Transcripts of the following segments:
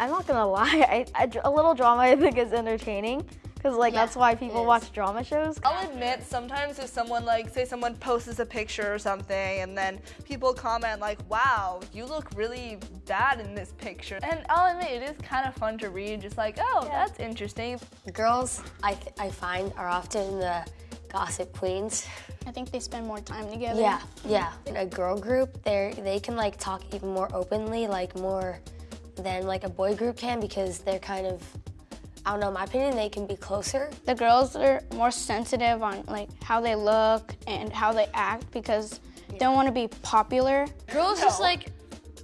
I'm not gonna lie, I, I, a little drama I think is entertaining because like Yeah, that's why people watch drama shows. I'll admit sometimes if someone like say someone posts a picture or something and then people comment like wow you look really bad in this picture and I'll admit it is kind of fun to read just like oh that's interesting Girls, I, th- I find, are often the gossip queens. I think they spend more time together. Yeah, yeah. In a girl group, they they can like talk even more openly, like more than like a boy group can because they're kind of, I don't know, in my opinion, they can be closer. The girls are more sensitive on like how they look and how they act because they don't want to be popular. Girls just like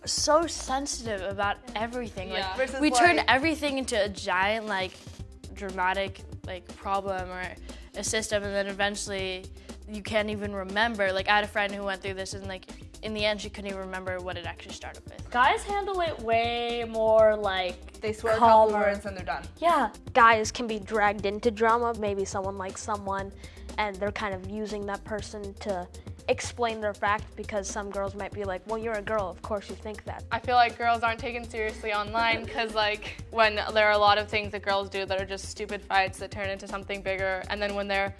so sensitive about everything. Yeah. Like Versus, we turn everything into a giant like dramatic like problem or a system and then eventually you can't even remember. Like I had a friend who went through this and like in the end she couldn't even remember what it actually started with. Guys handle it way more like they swear a couple words and they're done Yeah, guys can be dragged into drama. Maybe someone likes someone and they're kind of using that person to explain their fact because some girls might be like, well, you're a girl, of course you think that. I feel like girls aren't taken seriously online because like when there are a lot of things that girls do that are just stupid fights that turn into something bigger, and then when they're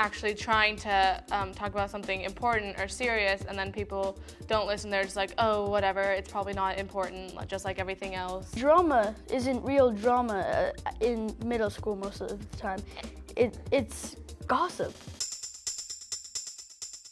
actually trying to um, talk about something important or serious, and then people don't listen, they're just like, oh, whatever, it's probably not important, just like everything else. Drama isn't real drama uh, in middle school most of the time. It, it's gossip.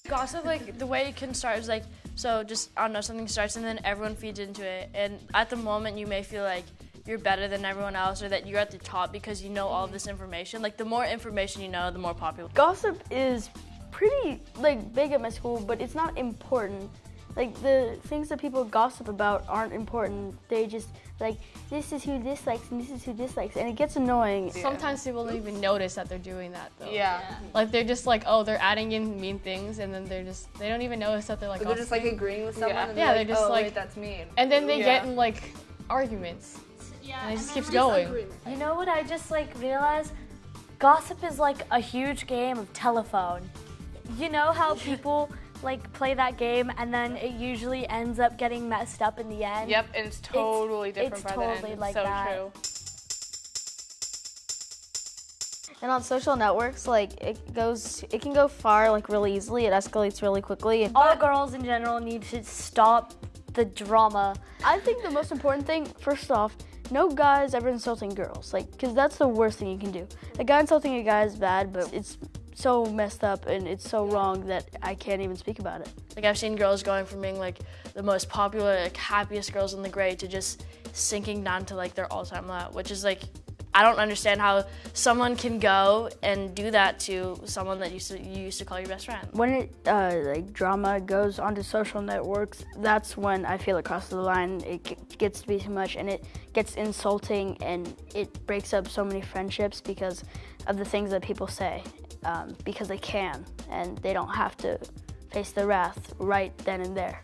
Gossip, like the way it can start is like so just I don't know something starts and then everyone feeds into it and at the moment you may feel like you're better than everyone else or that you're at the top because you know all of this information. Like the more information you know, the more popular. Gossip is pretty like big at my school, but it's not important. Like the things that people gossip about aren't important. They just like this is who dislikes and this is who dislikes, and it gets annoying. Sometimes people don't even notice that they're doing that though. yeah, Like they're just like, oh, they're adding in mean things, and then they're just they don't even notice that they're like. they're just like agreeing with someone Yeah. and Yeah, they're, they're like, just oh like- wait that's mean and then they Yeah. get in like arguments. Yeah, and it just keeps going. You know what I just like realized? Gossip is like a huge game of telephone. You know how people like play that game and then it usually ends up getting messed up in the end? Yep, and it's totally different it's by the totally end. like so that. true. And on social networks, like it goes, it can go far like really easily. It escalates really quickly. And All girls in general need to stop the drama. I think the most important thing, first off, no guys ever insulting girls, like, because that's the worst thing you can do. A guy insulting a guy is bad, but it's so messed up and it's so wrong that I can't even speak about it. Like I've seen girls going from being like the most popular, like happiest girls in the grade to just sinking down to like their all-time low, which is like I don't understand how someone can go and do that to someone that used to, you used to call your best friend. When it uh, like drama goes onto social networks, that's when I feel it crosses the line. It gets to be too much, and it gets insulting, and it breaks up so many friendships because of the things that people say, um, because they can, and they don't have to face the wrath right then and there.